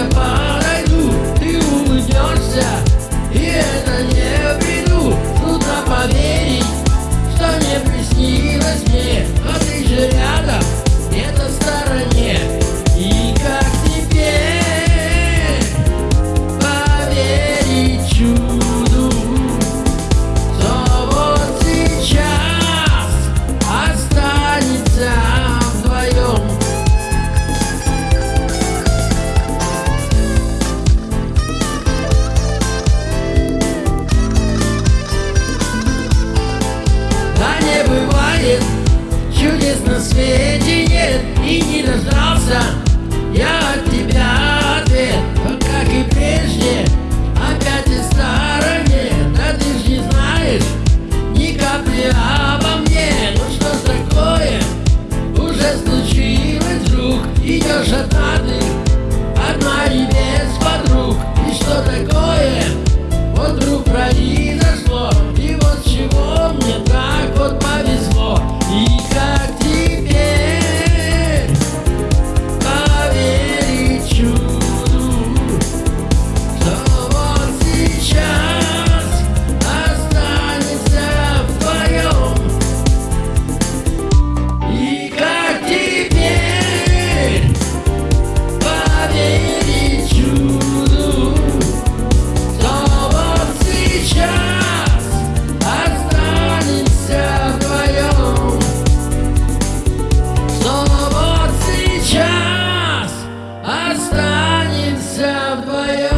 apart нельзя вдвоем.